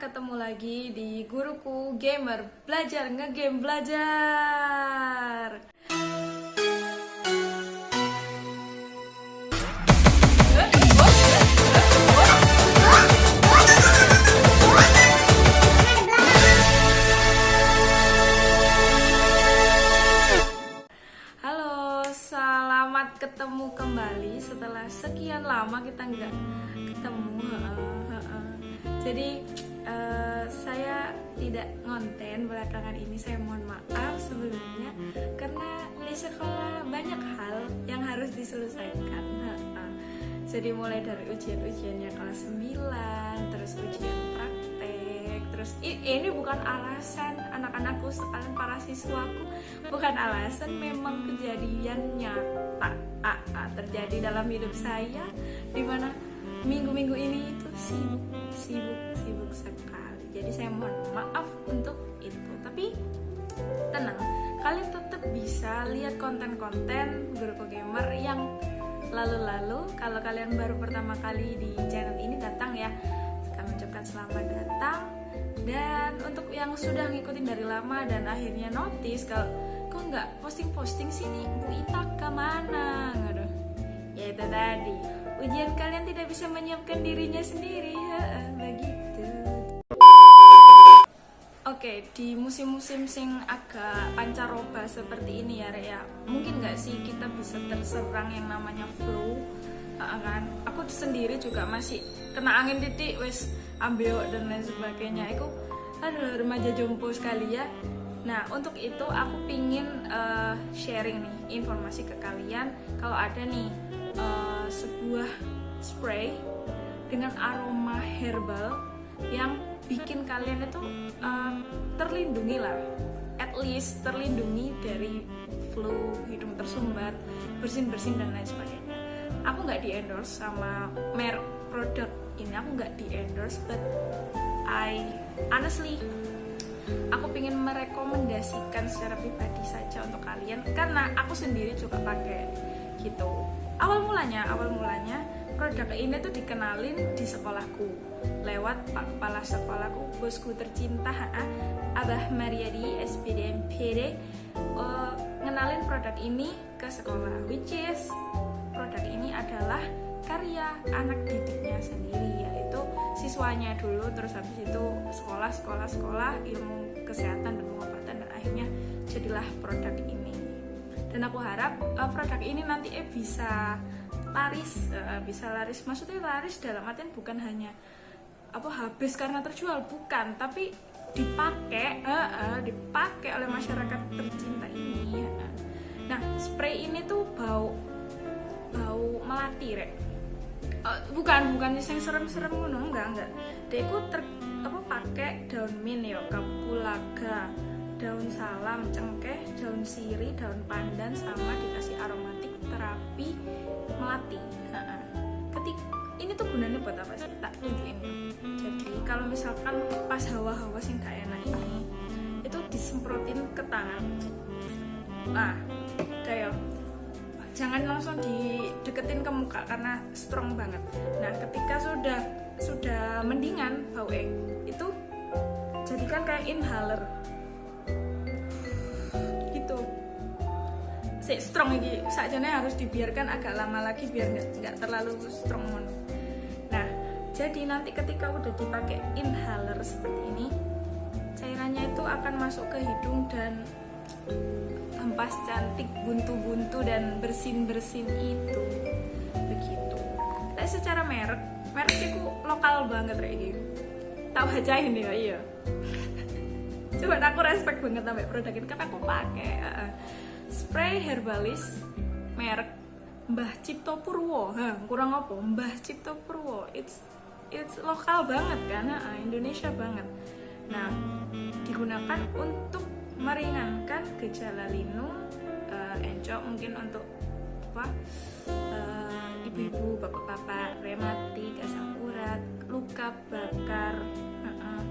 ketemu lagi di Guruku Gamer Belajar ngegame belajar Halo, selamat ketemu kembali setelah sekian lama kita nggak ketemu. Jadi eh, saya tidak ngonten belakangan ini. Saya mohon maaf sebelumnya karena di sekolah banyak hal yang harus diselesaikan. Jadi mulai dari ujian-ujiannya kelas 9, terus ujian praktek, terus ini bukan alasan anak-anakku sekalian para siswaku bukan alasan memang kejadian nyata ah, terjadi dalam hidup saya di mana minggu-minggu ini itu sibuk sibuk sibuk sekali. Jadi saya mohon maaf untuk itu. Tapi tenang. Kalian tetap bisa lihat konten-konten Guruku Gamer yang lalu-lalu. Kalau kalian baru pertama kali di channel ini datang ya. Kami ucapkan selamat datang. Dan untuk yang sudah ngikutin dari lama dan akhirnya notice kalau kok nggak posting-posting sini Bu Ita ke mana? Aduh, ya itu tadi. Ujian kalian tidak bisa menyiapkan dirinya sendiri. Heeh, begitu Oke, di musim-musim sing agak pancaroba seperti ini ya, Rek ya. Mungkin nggak sih kita bisa terserang yang namanya flu, kan? Aku sendiri juga masih kena angin titik, wes ambil dan lain sebagainya. Itu, aduh remaja jompo sekali ya. Nah, untuk itu aku pingin eh, sharing nih informasi ke kalian. Kalau ada nih eh, sebuah spray dengan aroma herbal yang bikin kalian itu uh, terlindungi lah. At least terlindungi dari flu hidung tersumbat bersin bersin dan lain sebagainya. Aku nggak di endorse sama merek produk ini aku nggak di endorse but I honestly aku ingin merekomendasikan secara pribadi saja untuk kalian karena aku sendiri juga pakai gitu. Awal mulanya awal mulanya produk ini tuh dikenalin di sekolahku lewat pak kepala sekolahku bosku tercinta ha, Abah Mariadi SPD MPD uh, ngenalin produk ini ke sekolah which is produk ini adalah karya anak didiknya sendiri yaitu siswanya dulu terus habis itu sekolah sekolah sekolah ilmu kesehatan dan pengobatan dan akhirnya jadilah produk ini. Dan aku harap uh, produk ini nanti eh bisa laris uh, bisa laris. Maksudnya laris dalam artian bukan hanya apa habis karena terjual bukan tapi dipakai uh, uh, dipakai oleh masyarakat tercinta ini uh. nah spray ini tuh bau bau melati rek Uh, bukan bukan yang serem-serem ngono enggak enggak deku ter apa pakai daun mint ya kapulaga daun salam cengkeh daun sirih daun pandan sama dikasih aromatik terapi melati Ha-ha. ketik ini tuh gunanya buat apa sih? Tak tunjukin. Jadi kalau misalkan pas hawa-hawa sing gak enak ini itu disemprotin ke tangan. Nah kayak jangan langsung dideketin ke muka karena strong banget. Nah ketika sudah sudah mendingan egg itu jadikan kayak inhaler. Gitu. Si strong ini saja harus dibiarkan agak lama lagi biar nggak terlalu strong jadi nanti ketika udah dipakai inhaler seperti ini, cairannya itu akan masuk ke hidung dan hempas cantik buntu-buntu dan bersin-bersin itu begitu. Tapi secara merek, merek itu lokal banget kayak gitu. Tak bacain ya iya. Coba aku respect banget sampai produk ini karena aku pakai uh, spray herbalis merek Mbah Cipto Purwo. Hah, kurang apa? Mbah Cipto Purwo. It's it's lokal banget kan, uh, Indonesia banget. Nah, digunakan untuk meringankan gejala linu, uh, encok mungkin untuk apa? uh, ibu-ibu, bapak-bapak, rematik, asam urat, luka bakar, uh-uh,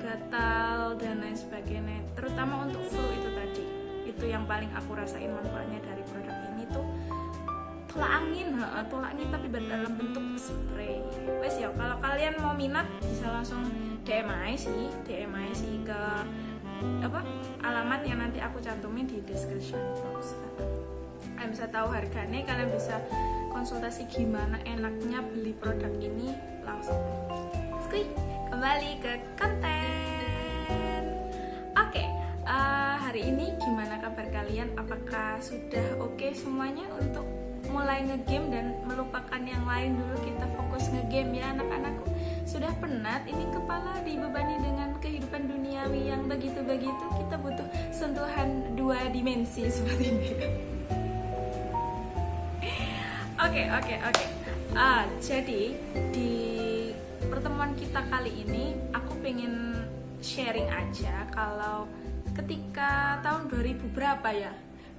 gatal dan lain sebagainya. Terutama untuk flu itu tadi. Itu yang paling aku rasain manfaatnya dari produk tolak angin, heeh, tolak angin tapi dalam bentuk spray. Wes ya, kalau kalian mau minat bisa langsung DM aja sih DM aja sih ke apa alamat yang nanti aku cantumin di description box. Kalian bisa tahu harganya kalian bisa konsultasi gimana enaknya beli produk ini langsung. Skui, kembali ke konten. Oke okay, uh, eh, hari ini gimana kabar kalian? Apakah sudah oke okay semuanya untuk mulai ngegame dan melupakan yang lain dulu kita fokus ngegame ya. Anak-anakku sudah penat ini kepala dibebani dengan kehidupan duniawi yang begitu-begitu. Kita butuh sentuhan dua dimensi seperti ini. Oke oke oke. Ah jadi di pertemuan kita kali ini aku pengen sharing aja kalau ketika tahun 2000 berapa ya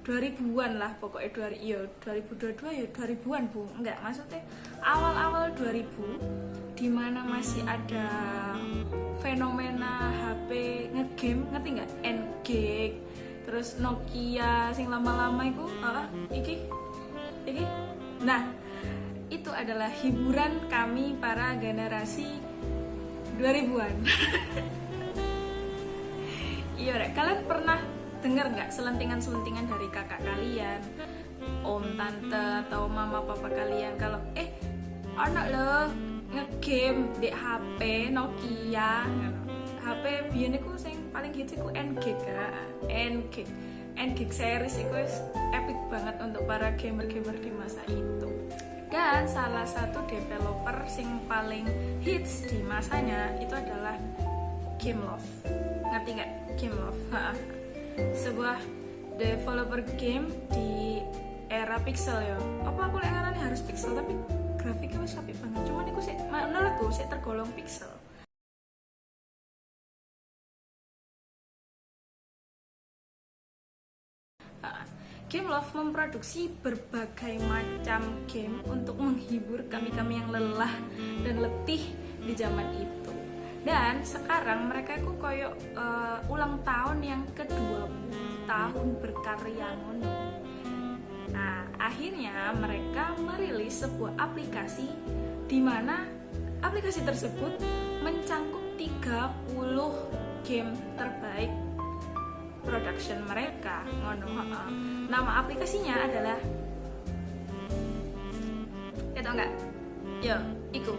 2000-an lah pokoknya 2000 iya 2022 ya 2000-an Bu. Enggak maksudnya awal-awal 2000 di mana masih ada fenomena HP ngegame ngerti nggak? N-Gag terus Nokia sing lama-lama itu ah iki? Iki? Nah itu adalah hiburan kami para generasi 2000-an iya kalian pernah dengar nggak selentingan-selentingan dari kakak kalian om tante atau mama papa kalian? Kalau eh anak lo ngegame di HP Nokia. HP biyen iku sing paling hits iku N-Gig N-Gig N-Gig series iku epic banget untuk para gamer-gamer di masa itu. Dan salah satu developer sing paling hits di masanya itu adalah Game Love ngerti nggak? Game Love sebuah developer game di era pixel ya. Apa aku lihat harus pixel tapi grafiknya masih apik banget. Cuman sih menurutku sih tergolong pixel. Game Love memproduksi berbagai macam game untuk menghibur kami-kami yang lelah dan letih di zaman itu dan sekarang mereka itu koyok uh, ulang tahun yang ke-20 tahun berkarya ngono. Nah akhirnya mereka merilis sebuah aplikasi di mana aplikasi tersebut mencangkup 30 game terbaik production mereka ngono nama aplikasinya adalah ya tau nggak? Yo iku.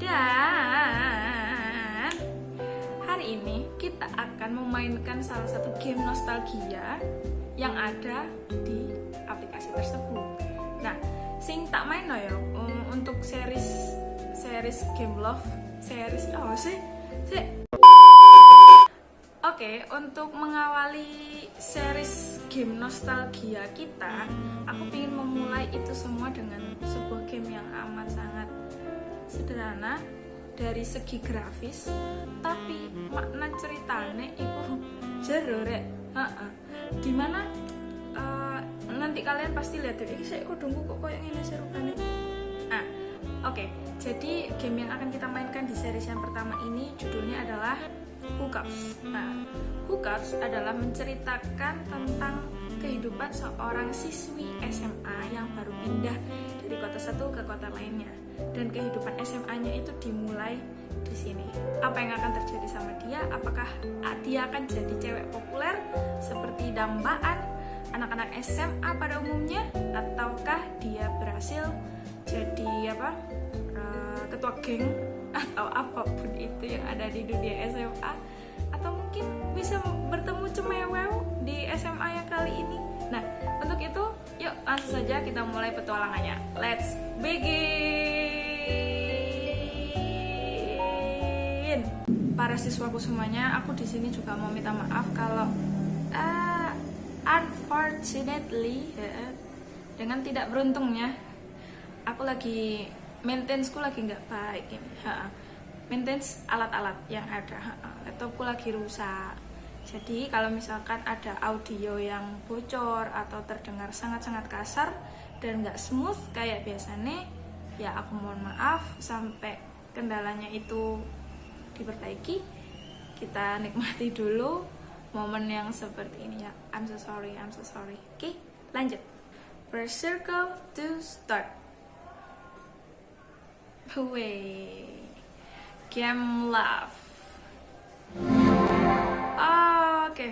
Dan hari ini kita akan memainkan salah satu game nostalgia yang ada di aplikasi tersebut. Nah, sing tak main no ya um, untuk series series Game Love series oh sih sih Oke, okay, untuk mengawali series game nostalgia kita, aku ingin memulai itu semua dengan sebuah game yang amat sangat sederhana dari segi grafis tapi makna ceritanya itu jero rek. Di mana uh, nanti kalian pasti lihat ini saya kok dungku kok kayak ini serupane. Ah oke. Okay. jadi game yang akan kita mainkan di series yang pertama ini judulnya adalah Hookups. Nah Hookups adalah menceritakan tentang kehidupan seorang siswi SMA yang baru pindah dari kota satu ke kota lainnya dan kehidupan SMA-nya itu dimulai di sini. Apa yang akan terjadi sama dia? Apakah dia akan jadi cewek populer seperti dambaan anak-anak SMA pada umumnya ataukah dia berhasil jadi apa? Uh, ketua geng atau apa pun itu yang ada di dunia SMA mungkin bisa bertemu cemewew di SMA yang kali ini. Nah, untuk itu Yuk langsung saja kita mulai petualangannya. Let's begin. Para siswaku semuanya, aku di sini juga mau minta maaf kalau uh, unfortunately ya, dengan tidak beruntungnya aku lagi maintenance lagi nggak baik ini. Ha, maintenance alat-alat yang ada. Laptopku lagi rusak jadi kalau misalkan ada audio yang bocor atau terdengar sangat-sangat kasar dan nggak smooth kayak biasanya, ya aku mohon maaf sampai kendalanya itu diperbaiki. Kita nikmati dulu momen yang seperti ini ya. I'm so sorry, I'm so sorry. Oke, lanjut. Press circle to start. Way. Game love Oke.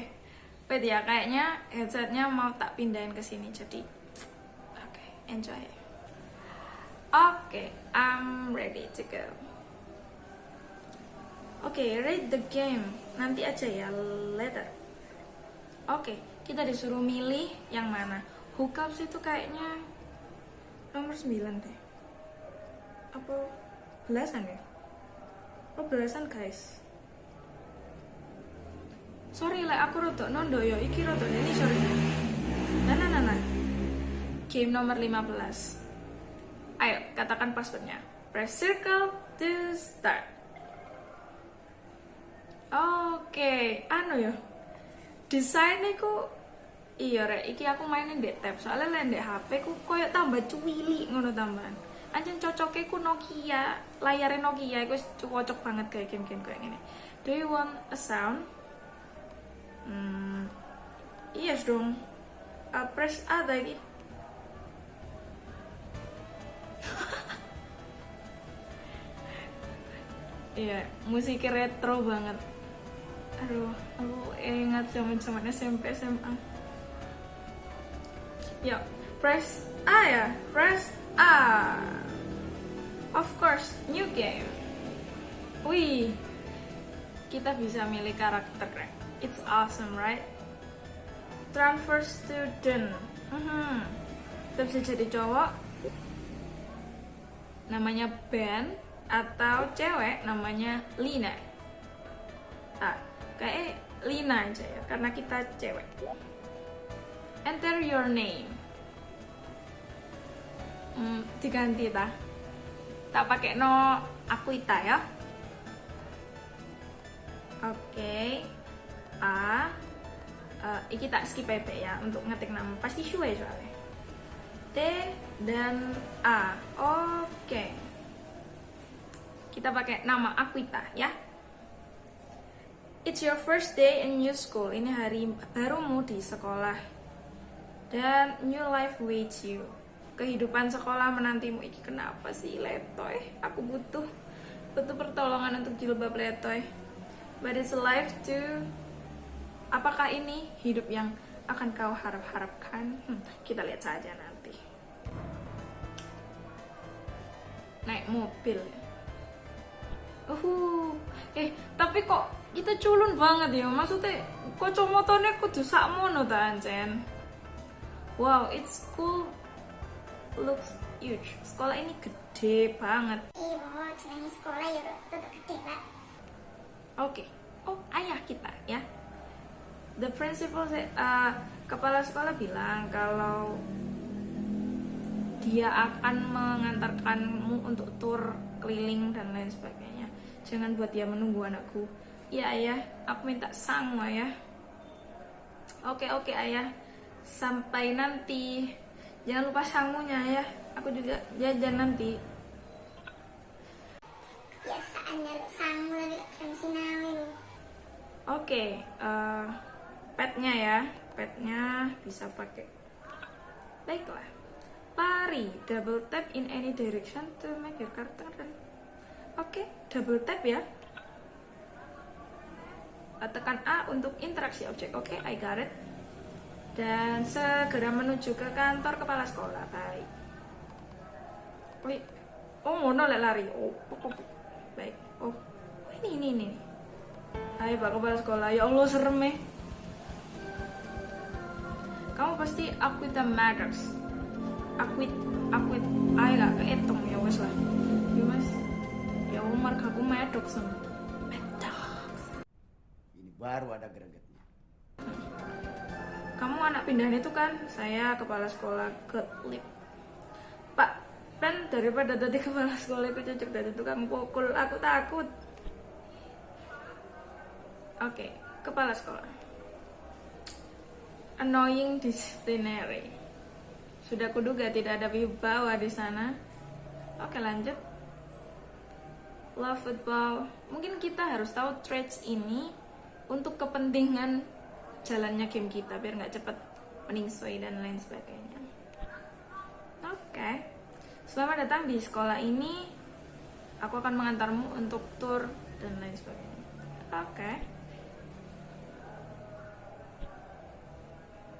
Wait ya, kayaknya headsetnya mau tak pindahin ke sini jadi oke, enjoy. Oke, I'm ready to go. Oke, read the game. Nanti aja ya, later. Oke, kita disuruh milih yang mana. Hookups itu kayaknya nomor 9 deh. Apa belasan ya? Oh, belasan guys. Sorry lah, aku rotok nondo yo. Iki rotok ini sorry. Nah, nah, nah, nah. Game nomor 15. Ayo, katakan passwordnya. Press circle to start. Oke, anu ya. Desainnya ku iya rek, iki aku mainin di tab. Soalnya lain di HP ku koyo tambah cuwili ngono tambahan. Anjen cocoknya ku Nokia, layarnya Nokia wis cocok banget kayak game-game kayak gini. Do you want a sound? Hmm, yes dong. Uh, press A lagi. Iya, musik retro banget. Aduh, aku ingat zaman-zaman SMP SMA. Ya, press A ya, press A. Of course, new game. Wih, kita bisa milih karakter. It's awesome, right? Transfer student. Hmm, kita bisa jadi cowok. Namanya Ben atau cewek namanya Lina. Ah, kayak Lina aja ya, karena kita cewek. Enter your name. Hmm, diganti ta. Tak pakai no aku ita ya. Oke. Okay. A. Uh, iki tak skip aja ya untuk ngetik nama. Pasti suwe soalnya. T dan A. Oke. Okay kita pakai nama Aquita ya. It's your first day in new school. Ini hari barumu di sekolah. Dan new life waits you. Kehidupan sekolah menantimu. Iki kenapa sih letoy? Aku butuh butuh pertolongan untuk jilbab letoy. But it's life to Apakah ini hidup yang akan kau harap-harapkan? Hmm, kita lihat saja nanti. Naik mobil Uh, eh tapi kok kita culun banget ya maksudnya kocomotonya kudu sakmono ta ancen wow it's cool looks huge sekolah ini gede banget iya selain sekolah ya tetap gede pak oke okay. oh ayah kita ya the principal uh, kepala sekolah bilang kalau dia akan mengantarkanmu untuk tour keliling dan lain sebagainya Jangan buat dia menunggu anakku. Ya ayah, aku minta sang ayah. Oke oke ayah, sampai nanti. Jangan lupa sangunya ya. Aku juga jajan nanti. Oke, uh, eh, petnya ya, petnya bisa pakai. Baiklah, pari double tap in any direction to make your character Oke, double tap ya. Tekan A untuk interaksi objek. Oke, I got it. Dan segera menuju ke kantor kepala sekolah. Baik. Wih. Oh, mono lari. Oh, oh, oh, oh, baik. Oh, ini, ini, ini. Hai Pak Kepala Sekolah, ya Allah serem eh. Kamu pasti the matters. Akuit, akuit, ayo gak kehitung ya wes lah. Ya mas, margaku medok sem medok ini baru ada gregetnya kamu anak pindahan itu kan saya kepala sekolah ke lip pak kan daripada tadi kepala sekolah itu cocok dari tukang pukul aku takut. Oke okay, kepala sekolah. Annoying disciplinary. Sudah kuduga tidak ada wibawa di sana. Oke lanjut. Love football. Mungkin kita harus tahu traits ini untuk kepentingan jalannya game kita biar nggak cepet meningsoi dan lain sebagainya oke okay. selamat datang di sekolah ini aku akan mengantarmu untuk tour dan lain sebagainya oke okay.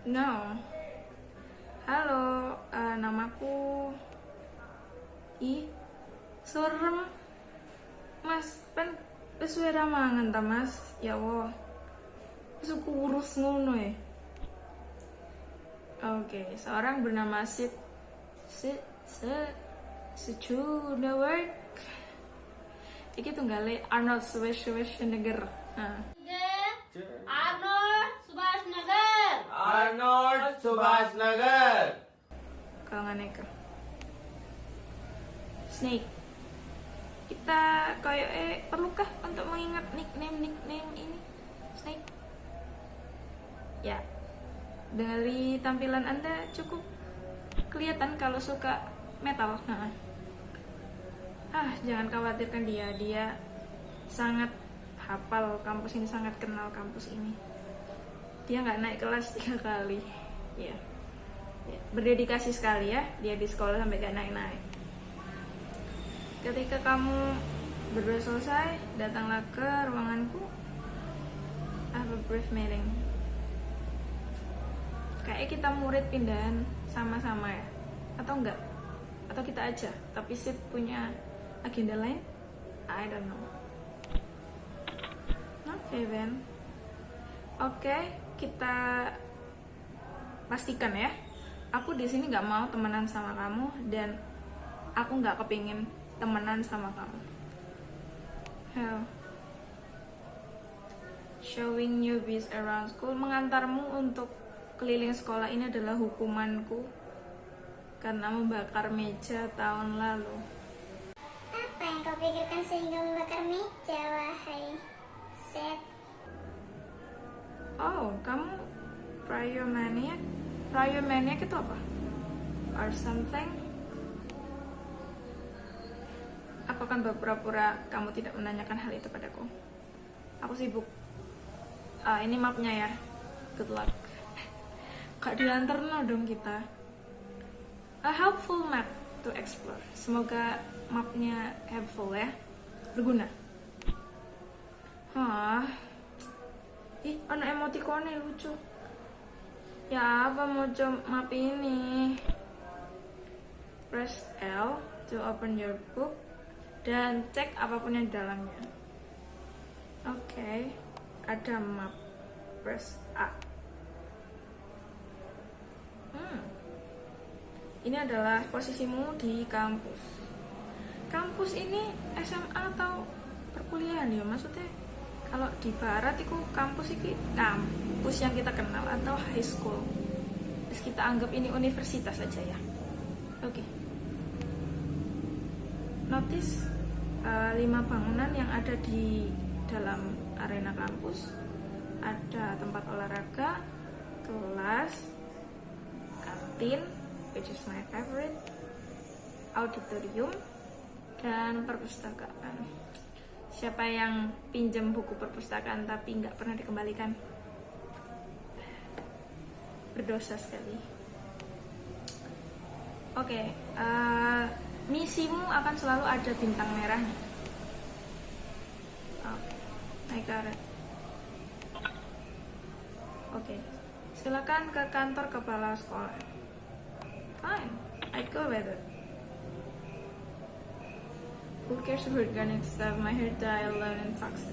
No. Halo, eh, namaku. Ih, serem. Mas, pen wis suwe ra mangan ta, Mas? Ya Allah. Wis kurus ngono ya. Oke, seorang bernama Sid Sid Sid Schwarzenegger. Iki tunggale Arnold Schwarzenegger. Nah. Arnold Nagar. Arnold Nagar. kalau nggak Necker. Snake. Kita kayak eh perlukah untuk mengingat nickname nickname ini Snake? Ya, dari tampilan anda cukup kelihatan kalau suka metal. Nah. Ah, jangan khawatirkan dia, dia sangat hafal kampus ini, sangat kenal kampus ini. Dia nggak naik kelas tiga kali, ya. Ya, berdedikasi sekali ya. Dia di sekolah sampai gak naik-naik. Ketika kamu berdua selesai datanglah ke ruanganku. I have a brief meeting kayak kita murid pindahan sama-sama ya? Atau enggak? Atau kita aja tapi Sid punya agenda lain? I don't know. Oke Ben. Oke kita pastikan ya. Aku di sini nggak mau temenan sama kamu dan aku nggak kepingin temenan sama kamu. Hell. showing newbies around school mengantarmu untuk keliling sekolah ini adalah hukumanku karena membakar meja tahun lalu. Apa yang kau pikirkan sehingga membakar meja, wahai Seth? oh kamu pyromaniac? Pyromaniac itu apa? Or something? Aku akan berpura-pura kamu tidak menanyakan hal itu padaku. Aku sibuk. Ah, ini mapnya ya. Good luck kak diantar no dong kita. A helpful map to explore. Semoga mapnya helpful ya. Berguna. Hah, ih anak emotikonnya lucu. Ya apa mau map ini? Press L to open your book dan cek apa pun yang dalamnya. Oke ada map. Press A hmm. Ini adalah posisimu di kampus. Kampus ini SMA atau perkuliahan ya? Maksudnya kalau di barat itu kampus ini kampus yang kita kenal atau high school? Terus kita anggap ini universitas saja ya? Oke. Notice uh, lima bangunan yang ada di dalam arena kampus. Ada tempat olahraga kelas kantin which is my favorite auditorium dan perpustakaan. Siapa yang pinjam buku perpustakaan tapi nggak pernah dikembalikan? Berdosa sekali. Oke eh, misimu akan selalu ada bintang merahnya oke I got it. oke silakan ke kantor kepala sekolah fine I go with it Who cares if we're gonna have my hair dye alone and toxic?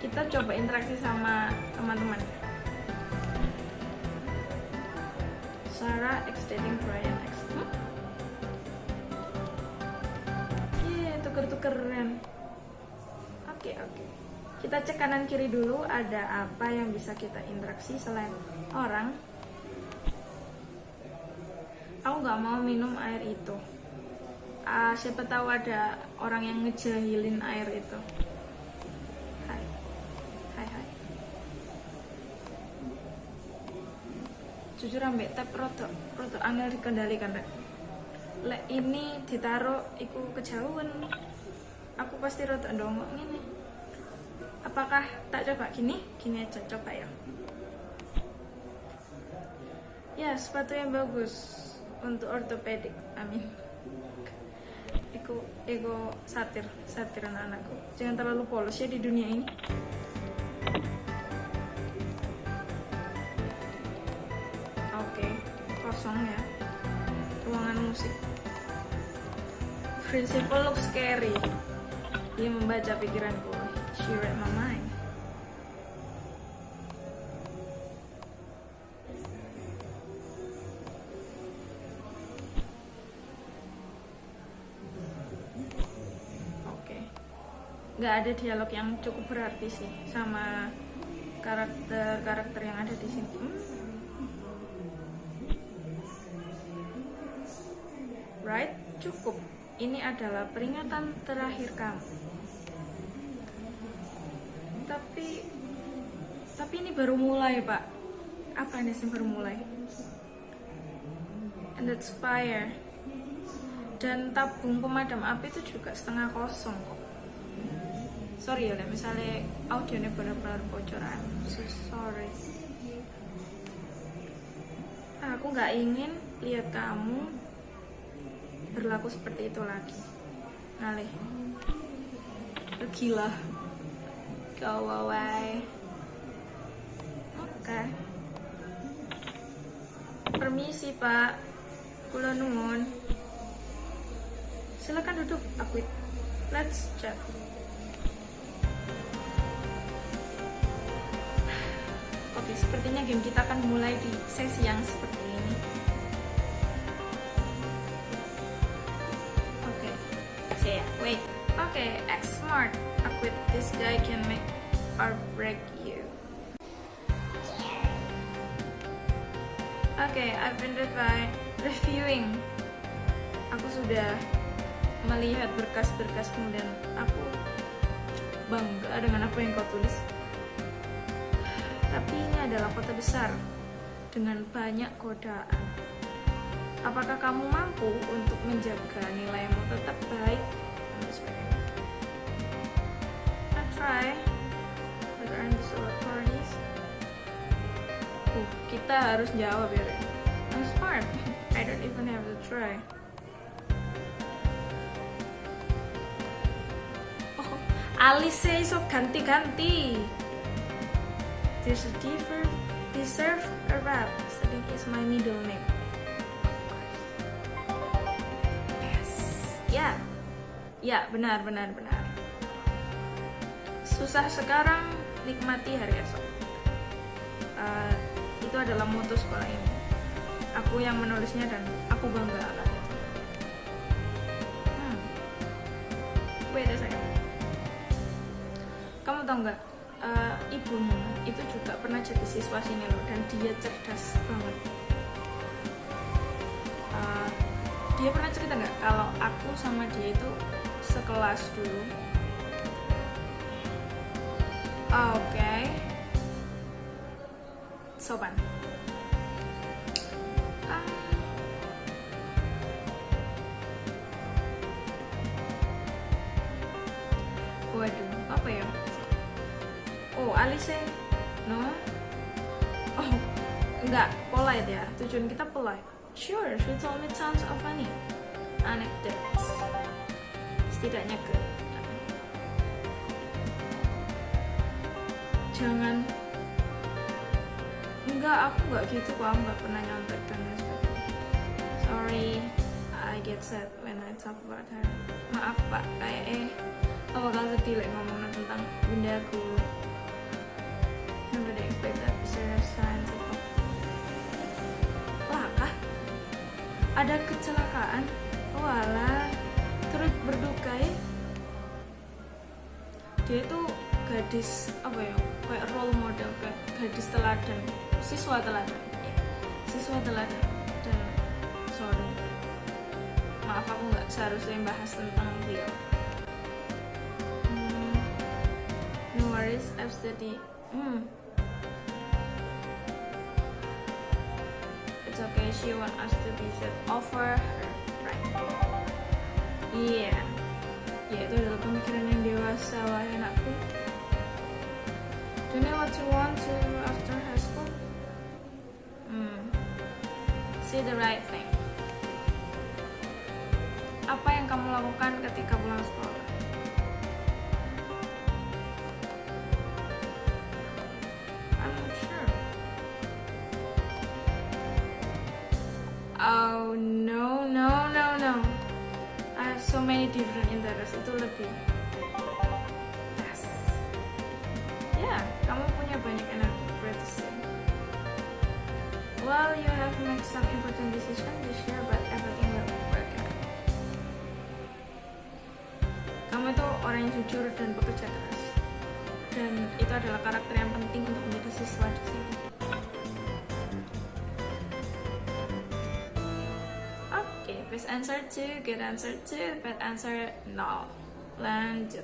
Kita coba interaksi sama teman-teman. Sarah ex dating Brian ex. Hmm? Yeah, tuker-tukeran. Oke oke. Kita cek kanan kiri dulu ada apa yang bisa kita interaksi selain orang? Aku nggak mau minum air itu. Ah, siapa tahu ada orang yang ngejahilin air itu. Hai. Hai hai. Jujur ambek tap roto roto angel dikendalikan rek. Lek ini ditaruh iku kejauhan. Aku pasti roto ndongok ini apakah tak coba? Gini gini aja coba ya. Ya sepatu yang bagus untuk ortopedik amin. Ego ego satir satir anak anakku jangan terlalu polos ya di dunia ini. Oke okay. kosong ya. Ruangan musik. Principal looks scary. Dia membaca pikiranku. She read my Nggak ada dialog yang cukup berarti sih sama karakter-karakter yang ada di sini. Hmm. Right? Cukup. Ini adalah peringatan terakhir kamu. Tapi tapi ini baru mulai, Pak. Apa ini sih baru mulai? And that's fire. Dan tabung pemadam api itu juga setengah kosong kok. Sorry ya, misalnya audionya benar-benar bocor. I'm so sorry. Aku nggak ingin lihat kamu berlaku seperti itu lagi. Ngalih. Gila. Go away. Oke. Permisi, Pak. Kula nuwun. Silakan duduk. Aku let's chat. Sepertinya game kita akan mulai di sesi yang seperti ini. Oke, saya wait. Oke, X smart. Aku this guy can make or break you. Oke, I've been revi- reviewing. Aku sudah melihat berkas-berkasmu dan aku bangga dengan apa yang kau tulis. Tapi ini adalah kota besar dengan banyak godaan. Apakah kamu mampu untuk menjaga nilaimu tetap baik? I try, but all authorities? Uh, kita harus jawab ya. I'm smart. I don't even have to try. Oh, Alice iso ganti-ganti. There's a different deserve a rap. Seding is my middle name. Yes. Ya. Ya, benar benar benar. Susah sekarang nikmati hari esok. Uh, itu adalah moto sekolah ini. Aku yang menulisnya dan aku bangga akan. Hmm. Wait a second. Kamu tau nggak? Ibumu itu juga pernah jadi siswa sini loh dan dia cerdas banget. Uh, dia pernah cerita nggak kalau aku sama dia itu sekelas dulu? Oke. Okay. sopan polite ya tujuan kita polite sure she told me tons of funny anecdotes. Setidaknya ke jangan. Enggak aku enggak gitu kok. Aku enggak pernah nyontek dan sorry I get sad when I talk about her. Maaf pak. Kayak eh aku bakal sedih like, ngomongin tentang bundaku Ada kecelakaan? Walah, turut berduka ya? Dia itu gadis apa ya? Kayak role model, kayak gadis teladan, siswa teladan, siswa teladan. Dan sorry, maaf aku nggak seharusnya bahas tentang beliau. Hmm, no worries, I've studied. Hmm, she want us to set over her right yeah. ya itu adalah pemikiran yang dewasa wahai anakku. Do you know what you want to after high school? Hmm. See the right thing. Apa yang kamu lakukan ketika pulang sekolah answer two, good answer two, bad answer no. Lanjut.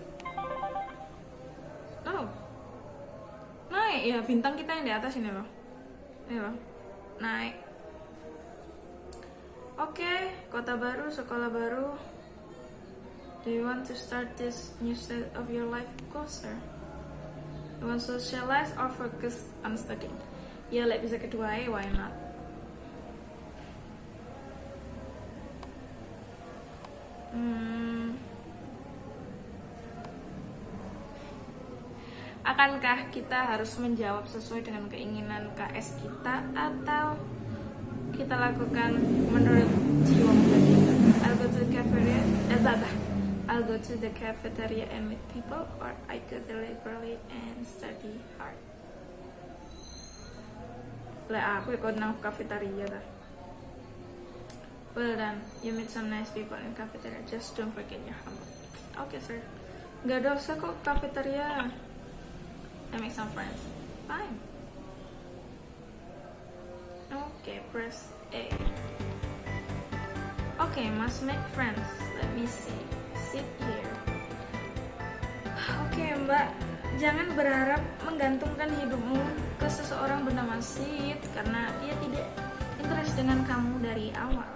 Oh, naik ya bintang kita yang di atas ini loh. Ini loh, naik. Oke, kota baru, sekolah baru. Do you want to start this new stage of your life closer? You want to socialize or focus on studying? Ya, like bisa kedua why not? Hmm. Akankah kita harus menjawab sesuai dengan keinginan KS kita atau kita lakukan menurut jiwa muda kita? I'll go to the cafeteria, eh, bah. I'll go to the cafeteria and meet people, or I go to the library and study hard. Lah aku ikut nang cafeteria dah. Well done, you meet some nice people in cafeteria. Just don't forget your homework. Okay, sir. Gak dosa kok cafeteria. I make some friends. Fine. Okay, press A. Okay, must make friends. Let me see. Sit here. Oke, Mbak. Jangan berharap menggantungkan hidupmu ke seseorang bernama Sid karena dia tidak interest dengan kamu dari awal.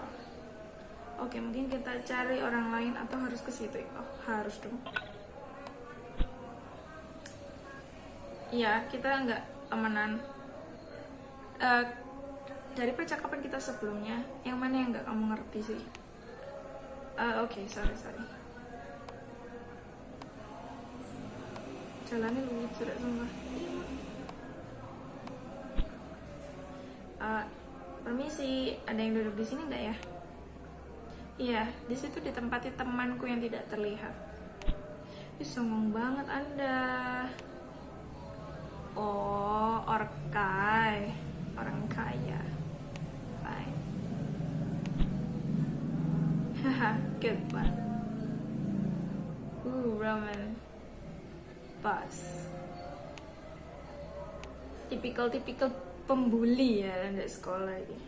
Oke, mungkin kita cari orang lain atau harus ke situ. Oh, harus dong. Iya, kita nggak temenan. Eh, dari percakapan kita sebelumnya, yang mana yang nggak kamu ngerti sih? Eh, Oke, sorry sorry. Jalannya lucu deh sumpah. Eh, permisi, ada yang duduk di sini nggak ya? Iya, di situ ditempati temanku yang tidak terlihat. Ih, songong banget Anda. Oh, orkai. Orang kaya. Fine. Haha, good one. Ooh, Roman. Bus. Tipikal-tipikal pembuli ya di sekolah ini.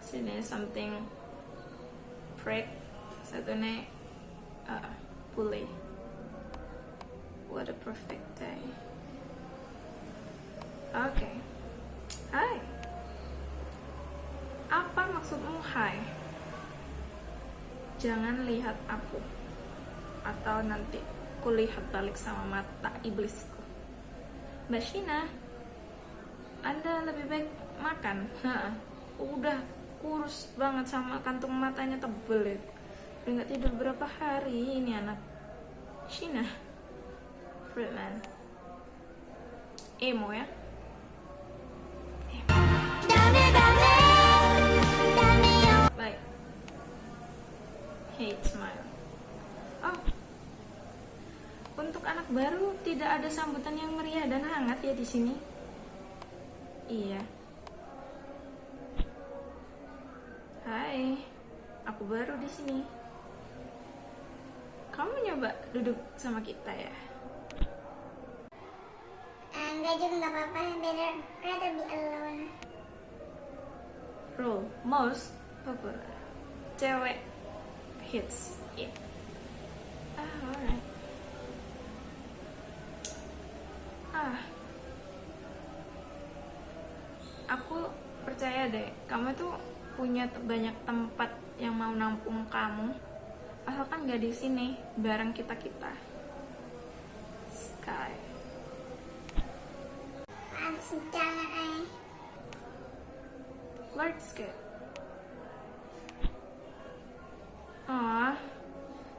Sini something prick. Satu nih uh, bully. What a perfect day. Oke. Hai. Apa maksudmu hai? Jangan lihat aku. Atau nanti kulihat balik sama mata iblisku. Mbak Shina, Anda lebih baik makan. Ha, udah kurus banget sama kantung matanya tebel ya. Udah nggak tidur berapa hari ini anak. Shina, Friedman. Emo ya. Hate smile. Oh. Untuk anak baru tidak ada sambutan yang meriah dan hangat ya di sini. Iya. Hai. Aku baru di sini. Kamu nyoba duduk sama kita ya? Enggak juga nggak apa-apa. Better rather be alone. Role most popular. Cewek hits. Yeah. Ah, alright. Ah. Aku percaya deh, kamu tuh punya banyak tempat yang mau nampung kamu. Asalkan gak di sini bareng kita-kita. Sky. Pantes jangan Ah,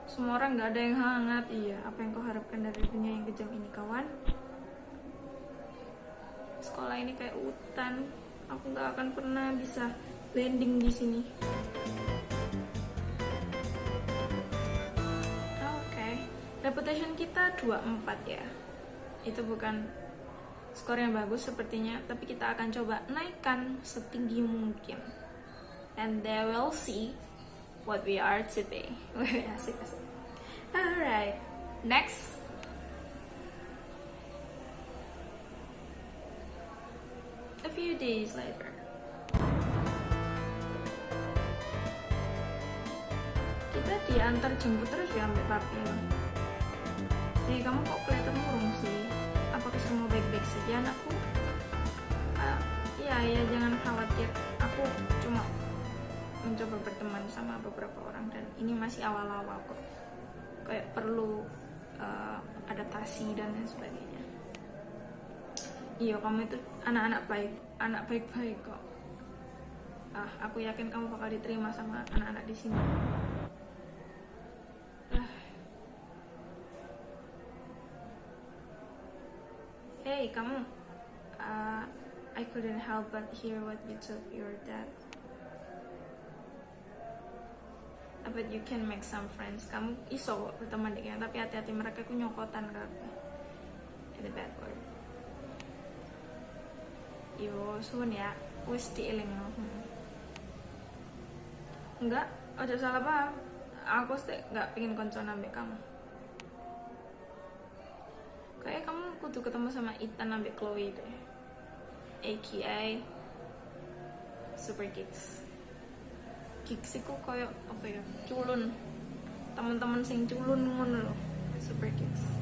semua orang nggak ada yang hangat. Iya, apa yang kau harapkan dari dunia yang kejam ini, kawan? Sekolah ini kayak hutan. Aku nggak akan pernah bisa landing di sini. reputation kita 24 ya itu bukan skor yang bagus sepertinya tapi kita akan coba naikkan setinggi mungkin and they will see what we are today asik alright next. A few days later. Kita diantar jemput terus ya sampai papi Hei kamu kok kelihatan murung sih? Apakah semua baik-baik saja anakku? Ah, iya ya jangan khawatir. Aku mencoba berteman sama beberapa orang dan ini masih awal-awal kok. Kayak perlu eh, adaptasi dan lain sebagainya. Iya kamu itu anak-anak baik anak baik-baik kok. Ah aku yakin kamu bakal diterima sama anak-anak di sini. Ah. Hey kamu uh, I couldn't help but hear what you told your dad But you can make some friends. Kamu iso berteman dengan Tapi hati-hati mereka ku nyokotan kabeh the bad word. Yo, suwun ya. Wis dieling hmm. Enggak, ojo salah paham. Aku sih nggak pengen konco ambek kamu. Kayak kamu kudu ketemu sama Ethan ambek Chloe deh. AKA Super Geeks Geeks iku koyo apa ya culun. Teman-teman sing culun ngono loh Super Geeks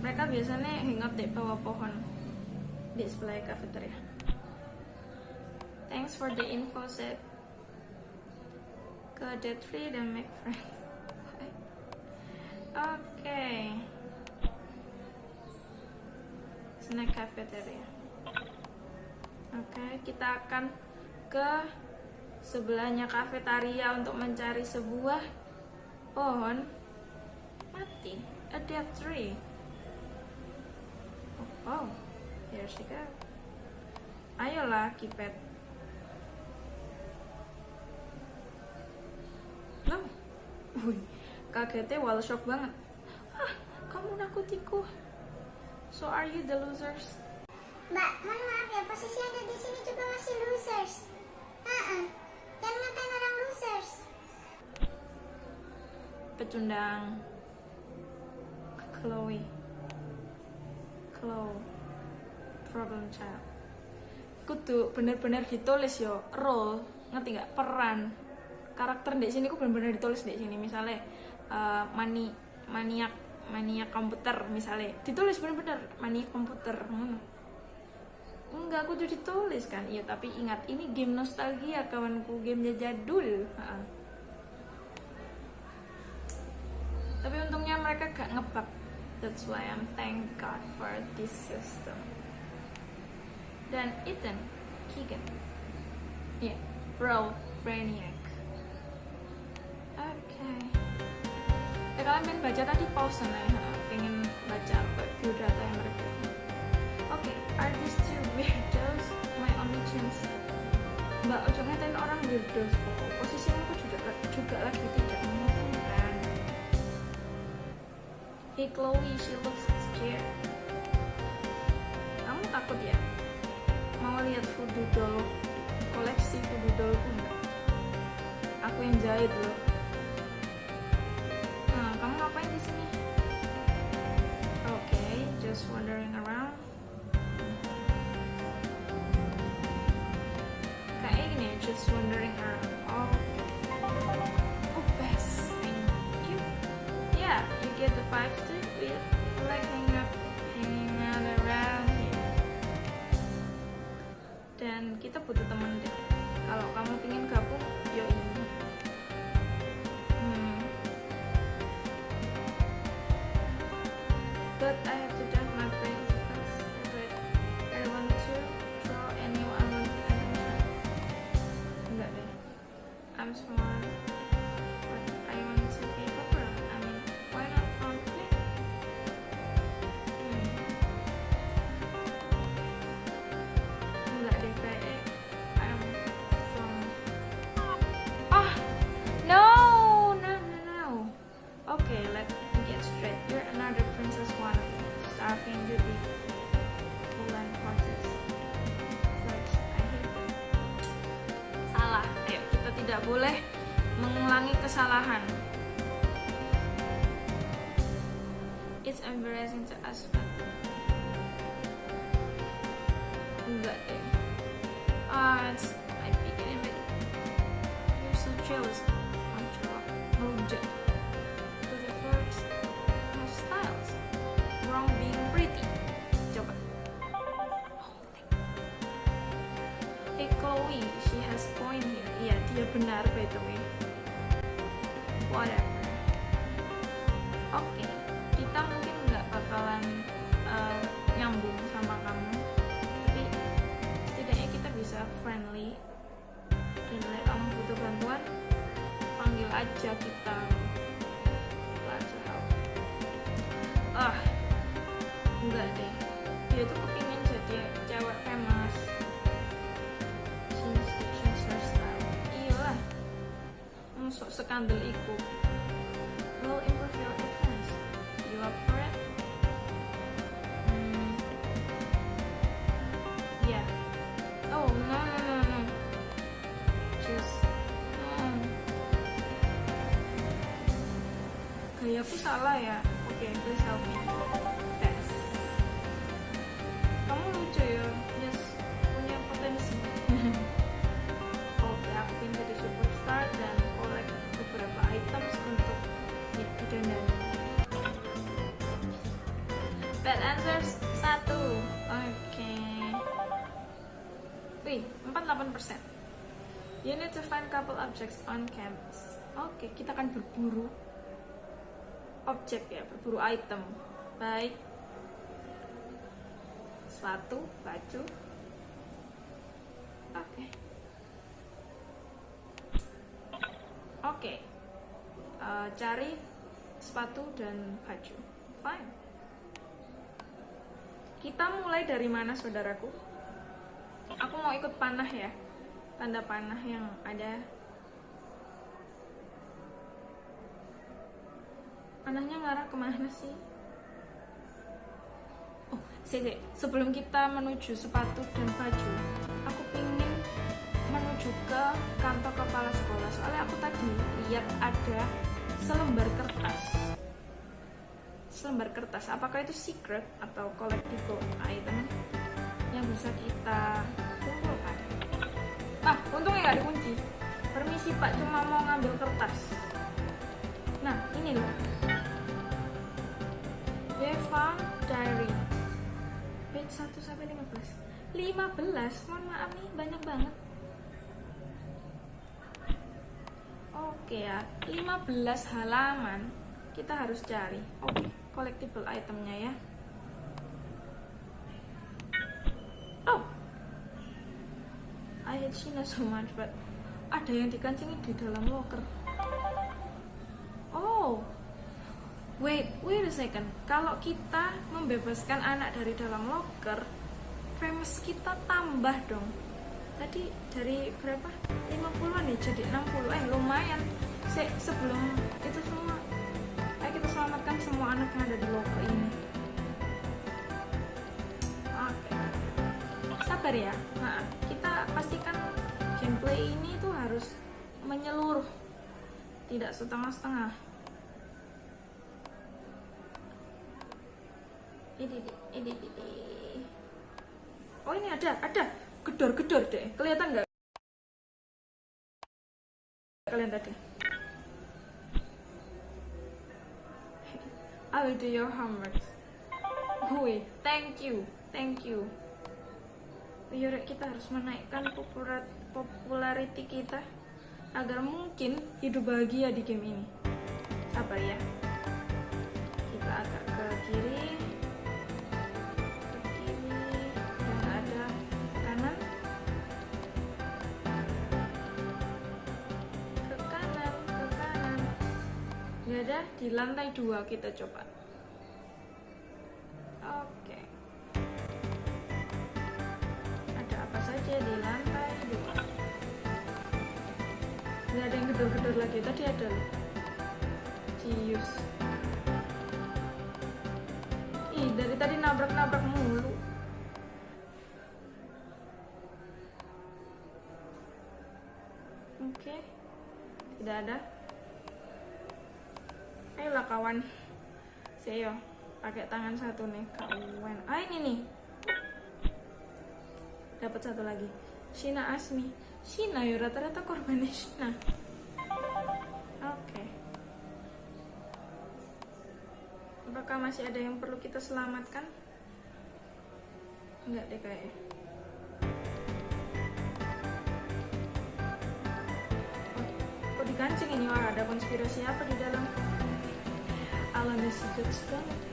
mereka biasanya hangout di bawah pohon di sebelah cafeteria. Thanks for the info set ke the tree dan make friends. Oke. Snack cafeteria. Oke kita akan ke sebelahnya kafetaria untuk mencari sebuah pohon. Mati. A dead tree. Oh, oh. Here she go. Ayolah kipet no Wih, kagetnya wall shock banget. Ah kamu nakutiku. So are you the losers? Mbak, mohon maaf ya, posisi Anda di sini juga masih losers. Pecundang Chloe. Chloe problem child. Kudu bener-bener ditulis yo. Role ngerti nggak? Peran. Karakter di sini ku bener-bener ditulis di sini. Misalnya eh, mani maniak maniak komputer misalnya. Ditulis bener-bener maniak komputer ngono. Enggak kudu ditulis kan? Iya tapi ingat ini game nostalgia kawanku. Game jadul. Tapi untungnya mereka gak ngebug. That's why I'm thank God for this system. Dan Ethan Keegan. Yeah, Bro Brainiac. Oke ya kalian pengen baca tadi pause ya? Pengen baca biodata yang mereka. Oke are these two weirdos my only chance mbak ojo ngatain orang weirdos kok posisimu juga, juga lagi tidak Hey Chloe, she looks scared. Kamu takut ya? Mau lihat voodoo doll, koleksi voodoo dollku enggak? Aku yang jahit loh. tidak boleh mengulangi kesalahan. It's embarrassing to us, Skandal iku. Will improve your appearance. You up for it? Hmm. Yeah. Oh no no no no. Just no. Gayaku salah ya. Oke. Wih, 48%. You need to find couple objects on campus. Oke, kita akan berburu objek ya, berburu item. Baik. Sepatu, baju. Oke. Oke. Eh, cari sepatu dan baju. Fine. Kita mulai dari mana, saudaraku? Aku mau ikut panah ya. Tanda panah yang ada. Panahnya ngarah ke mana sih? Oh, sih, sebelum kita menuju sepatu dan baju, aku pingin menuju ke kantor kepala sekolah. Soalnya aku tadi lihat ada selembar kertas. Selembar kertas, apakah itu secret atau collectible item yang bisa kita kumpulkan? Nah, untungnya nggak dikunci. Permisi Pak, cuma mau ngambil kertas. Nah, ini loh. Found diary. Page 1 sampai 15. 15, mohon maaf nih, banyak banget. Oke ya, 15 halaman kita harus cari. Oke, collectible itemnya ya. Oh, I hate Sheena so much, but ada yang dikancingi di dalam locker. Oh, wait, wait a second. Kalau kita membebaskan anak dari dalam locker, famous kita tambah dong. Tadi dari berapa? 50-an nih jadi 60. Eh, lumayan. Se sebelum itu semua, semua anak yang ada di locker ini. Oke. Sabar ya. Nah, kita pastikan gameplay ini tuh harus menyeluruh. Tidak setengah-setengah. Ini. Oh ini ada, ada gedor-gedor deh. Kelihatan nggak? Kalian tadi. I will do your homework. Gue, thank you, thank you. Yaudah kita harus menaikkan popular popularity kita agar mungkin hidup bahagia di game ini. Sabar ya. Di lantai dua kita coba. Oke. Ada apa saja di lantai dua? Nggak ada yang gedor-gedor lagi. Tadi ada loh. Cius. Ih, dari tadi nabrak-nabrak mulu. Oke. Tidak ada. Kawan. Saya pakai tangan satu nih kawan. Ah ini nih. Dapat satu lagi. Shina Asmi. Shina ya rata-rata korbannya Shina. Oke. Apakah masih ada yang perlu kita selamatkan? Enggak deh kayaknya. Oh, kok ini wah ada konspirasi apa di dalam alamnya secret banget Oke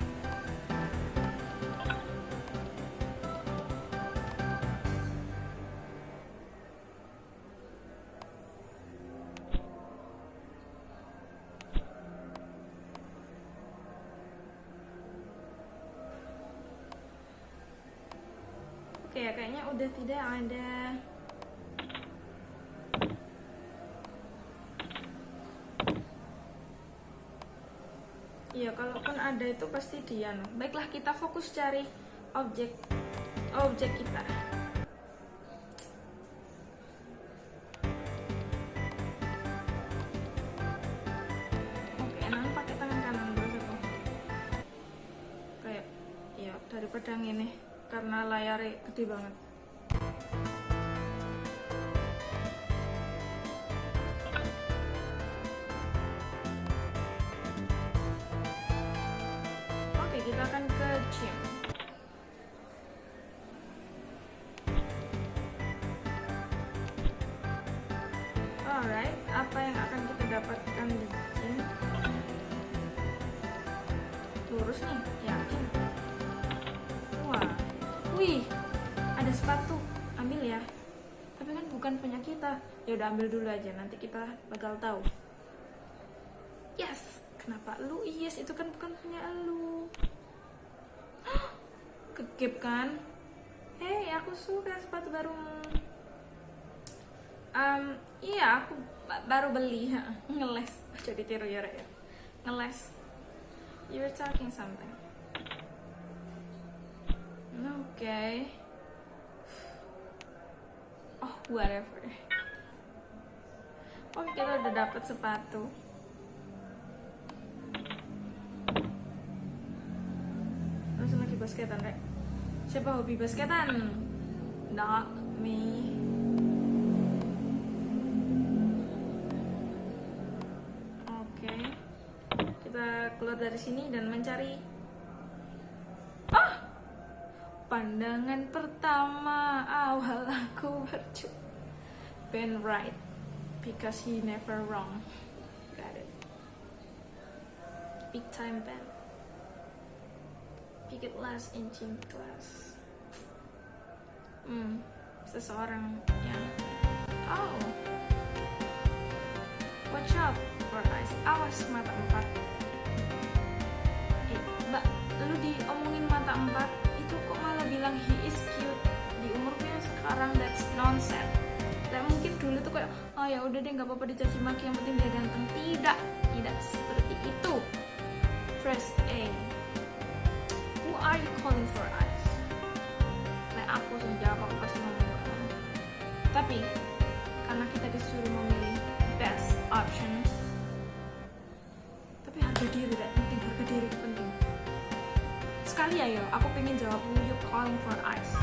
no. Baiklah, kita fokus cari objek objek kita. Ambil ya. Tapi kan bukan punya kita. Ya udah ambil dulu aja, nanti kita bakal tahu. Yes, kenapa lu? Yes, itu kan bukan punya lu. Kegep kan? Hei, aku suka sepatu baru. Um, iya, aku ba- baru beli. Ngeles. Jadi tiru ya, ya. Ngeles. You're talking something. Okay. Oh, whatever. Oh, kita udah dapet sepatu. Langsung lagi basketan, Rek. Siapa hobi basketan? Not me. Oke. Kita keluar dari sini dan mencari! Pandangan pertama awal aku berju Ben right because he never wrong. Got it. Big time Ben. Pick it last in gym class. Hmm, seseorang yang Oh. Watch out for eyes. Awas mata empat. Eh, mbak, lu diomongin mata empat, bilang he is cute di umurnya sekarang that's nonsense. Dan mungkin dulu tuh kayak, oh ya udah deh nggak apa-apa dicaci maki yang penting dia ganteng. Tidak, tidak seperti itu. Press A. Who are you calling for eyes? Nah aku sejak aku pasti ngomong. Tapi karena kita disuruh memilih best option tapi harga diri tidak sekali ayo aku pengen jawab you calling for ice?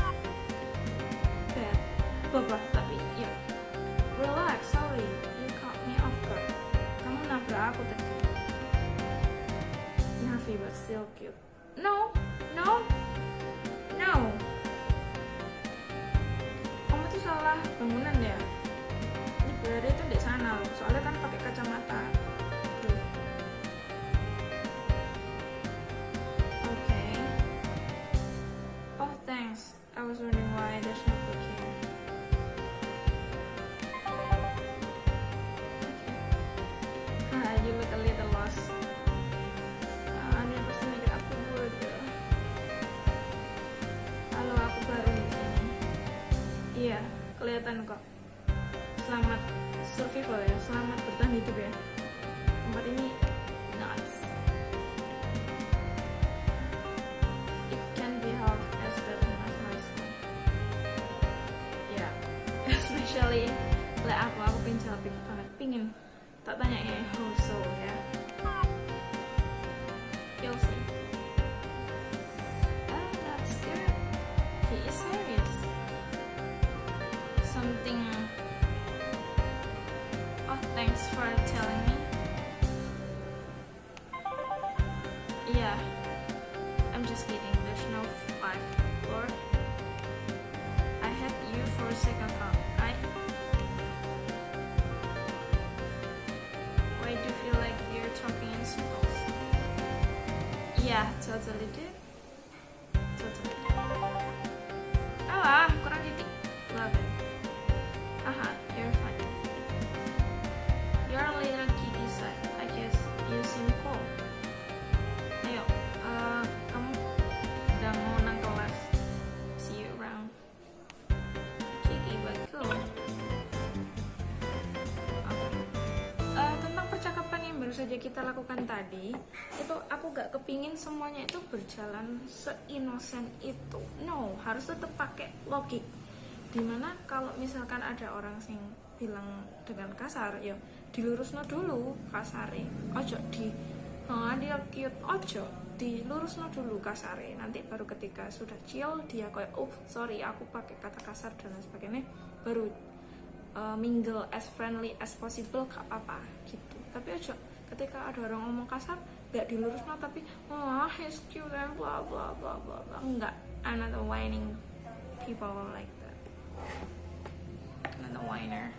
Bad. Babak tapi ya. Relax sorry. You caught me off guard kamu nabrak aku tadi. Nervy but still cute. No no no. Kamu tuh salah bangunan ya. Ini berada itu di sana loh. Soalnya kan pakai kacamata kok. Selamat survival ya selamat bertahan hidup ya. Tempat ini nuts it can be held as as my school ya especially like aku aku pengen jawab banget. Pingin tak tanya ya how so ya Yeah, totally did. Kepingin semuanya itu berjalan seinosen itu. No, harus tetap pakai logik. Di mana kalau misalkan ada orang sing bilang dengan kasar, ya dilurusno dulu kasare. Ojo di oh, dia cute ojo dilurusno dulu kasare. Nanti baru ketika sudah chill dia kayak oh sorry aku pakai kata kasar dan lain sebagainya baru uh, mingle as friendly as possible gak apa gitu tapi aja ketika ada orang ngomong kasar gak dilurus tapi oh he's cute and blah blah blah blah blah. Enggak I'm not a whining people like that. I'm not a whiner.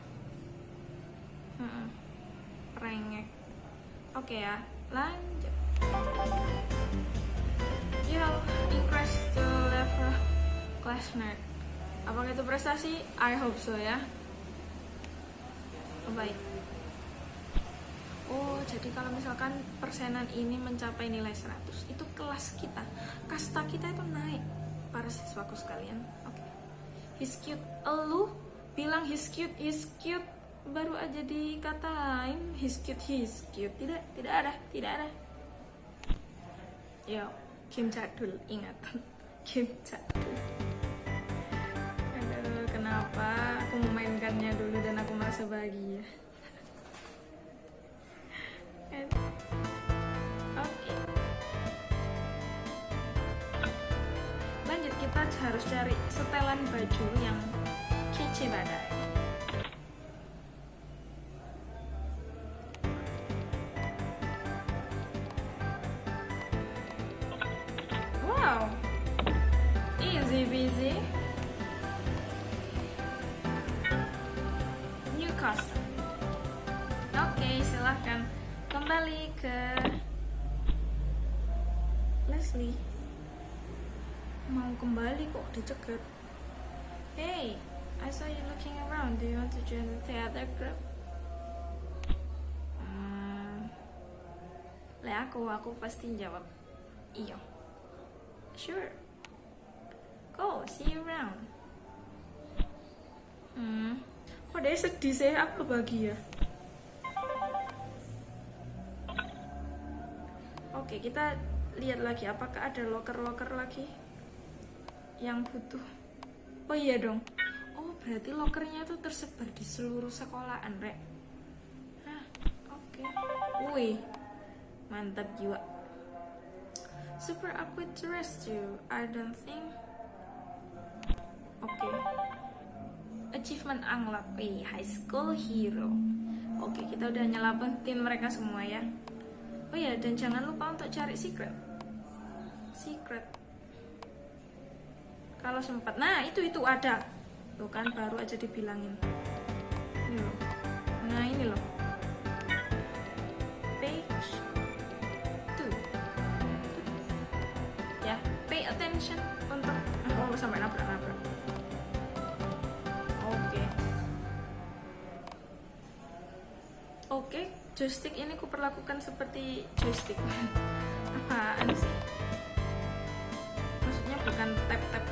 Mm-mm. rengek. Oke ya lanjut. You have increased the level class nerd. Apakah itu prestasi? I hope so ya. Baik. Oh, jadi kalau misalkan persenan ini mencapai nilai 100, itu kelas kita, kasta kita itu naik para siswaku sekalian. Oke. He's cute. Elu bilang he's cute, he's cute baru aja dikatain he's cute, he's cute. Tidak, tidak ada, tidak ada. Yo, Kim Jadul, ingat. Kim Jadul. Aduh, kenapa aku memainkannya dulu dan aku merasa bahagia. Harus cari setelan baju yang kece badai. Aku, aku pasti jawab iya. Sure. Go, see you around. Hmm, kok dia sedih sih? Aku bahagia. Oke, kita lihat lagi apakah ada loker-loker lagi yang butuh. Oh iya dong. Oh, berarti lokernya tuh tersebar di seluruh sekolahan, Rek. Hah, oke. Wih. Mantap jiwa. Super awkward to you. I don't think. Oke. Achievement unlock. Wih, high school hero. Oke, kita udah nyelamatin mereka semua ya. Oh ya, dan jangan lupa untuk cari secret. Secret. Kalau sempat. Nah, itu itu ada. Tuh kan baru aja dibilangin. Ini loh. Nah, ini loh. Untuk oh sampai nabrak-nabrak. Oke. Oke, joystick ini kuperlakukan seperti joystick. Apaan sih? Maksudnya bukan tap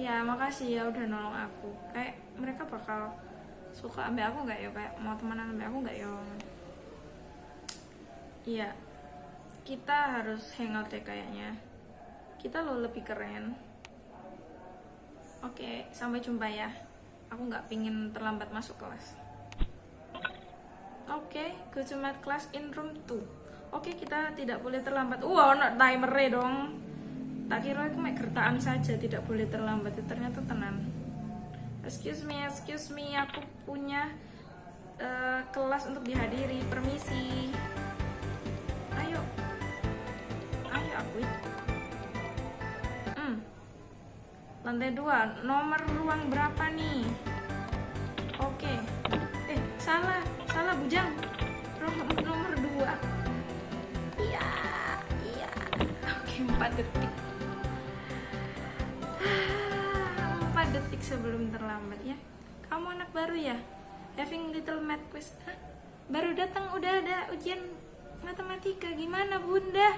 Ya, makasih ya udah nolong aku. Kayak mereka bakal suka ambil aku nggak ya? Kayak mau temenan ambil aku nggak ya? Iya, kita harus hangout deh kayaknya. Kita lo lebih keren. Oke, sampai jumpa ya. Aku nggak pingin terlambat masuk kelas. Oke, go to class in room 2. Oke, kita tidak boleh terlambat. Wow, timer dong. Tak kira aku mek gertaan saja tidak boleh terlambat. Ternyata tenan. Excuse me, excuse me, aku punya uh, kelas untuk dihadiri. Permisi. Ayo, ayo aku. Hmm. Lantai dua, nomor ruang berapa nih? Oke. Eh, salah, salah bujang. Nomor, nomor dua. Iya, iya. Oke, empat detik. Detik sebelum terlambat ya. Kamu anak baru ya? Having little math quiz. Hah? Baru datang udah ada ujian matematika. Gimana bunda?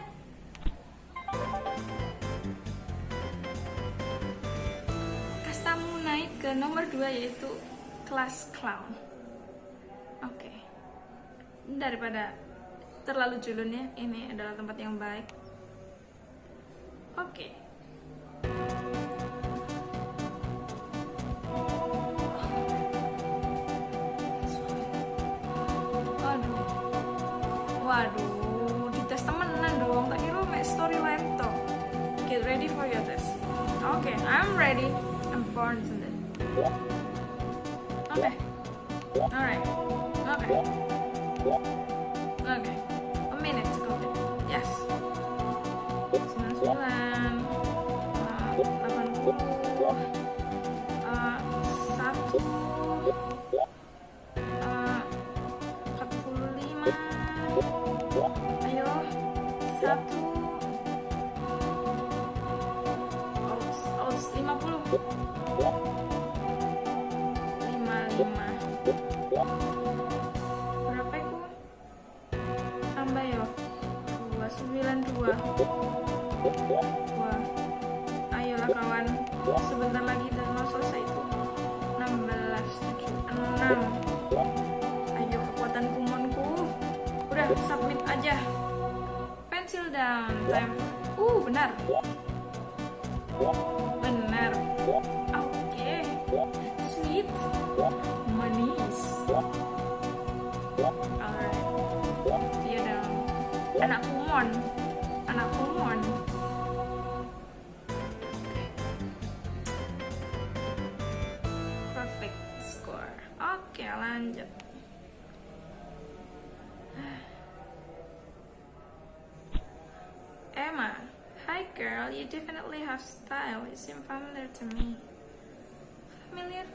Kastamu naik ke nomor 2 yaitu kelas clown. Oke. Okay. Daripada terlalu culun ya, ini adalah tempat yang baik. Oke. Okay. Waduh, dites temenan dong. Tak kira make storyline toh. Get ready for your test. Oke, okay, I'm ready. I'm born today. Okay. Alright. Okay. Okay. A minute to complete. Yes. 99 uh, 80 uh, 1 50 berapa itu tambah ya 292 wah ayolah kawan. Sebentar lagi dan mau selesai itu. 16 7 6 ayo kekuatan kumonku. Udah submit aja. Pensil down time. Uh benar kumon anak kumon perfect score oke lanjut Emma Hi girl, you definitely have style. You seem familiar to me. Familiar?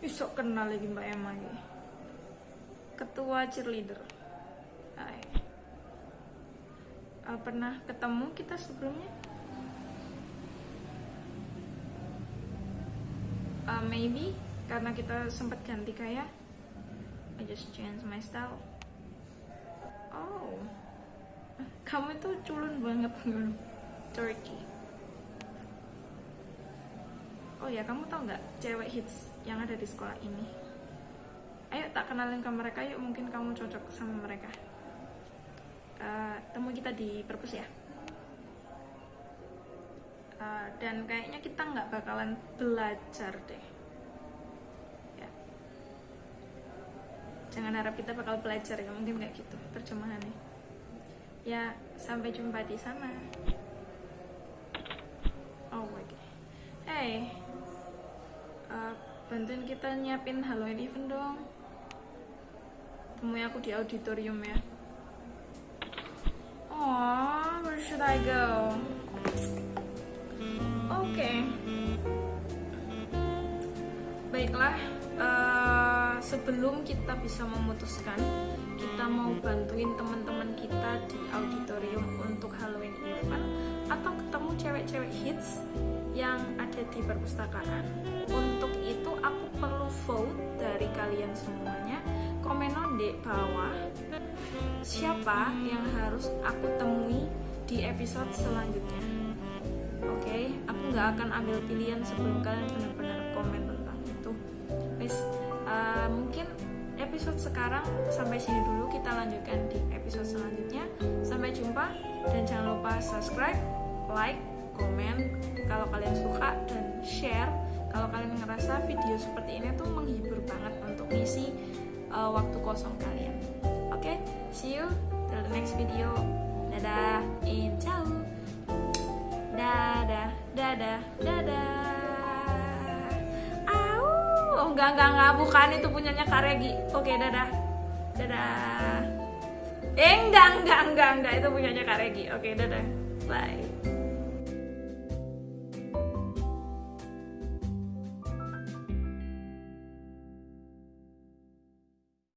Bisa kenal lagi Mbak Emma ini. Ketua cheerleader. Hai. Uh, pernah ketemu kita sebelumnya? Uh, maybe karena kita sempat ganti kayak. I just change my style. Oh, kamu itu culun banget dulu. Turkey. Oh ya, kamu tau nggak cewek hits yang ada di sekolah ini? Ayo tak kenalin ke mereka, yuk mungkin kamu cocok sama mereka. Uh, temu kita di perpus ya. Uh, dan kayaknya kita nggak bakalan belajar deh. Ya. Jangan harap kita bakal belajar ya, mungkin nggak gitu terjemahannya. Ya, sampai jumpa di sana. Oh my god. Hey, uh, bantuin kita nyiapin Halloween event dong. Temui aku di auditorium ya. Oh, where should I go? Oke. Okay. Baiklah, uh, sebelum kita bisa memutuskan, kita mau bantuin teman-teman kita di auditorium untuk Halloween event atau ketemu cewek-cewek hits yang ada di perpustakaan. Untuk itu aku perlu vote dari kalian semuanya. Komen di bawah siapa yang harus aku temui di episode selanjutnya. Oke, okay? aku nggak akan ambil pilihan sebelum kalian benar-benar komen tentang itu. Wes, uh, mungkin episode sekarang sampai sini dulu kita lanjutkan di episode selanjutnya sampai jumpa dan jangan lupa subscribe like komen kalau kalian suka dan share kalau kalian ngerasa video seperti ini tuh menghibur banget untuk ngisi uh, waktu kosong kalian oke see you till the next video. Dadah. In ciao. Dadah dadah dadah. Au. oh enggak enggak enggak. Bukan itu punyanya Karegi oke dadah. Dadah. Eh enggak enggak enggak enggak. Itu punyanya Karegi oke dadah. Bye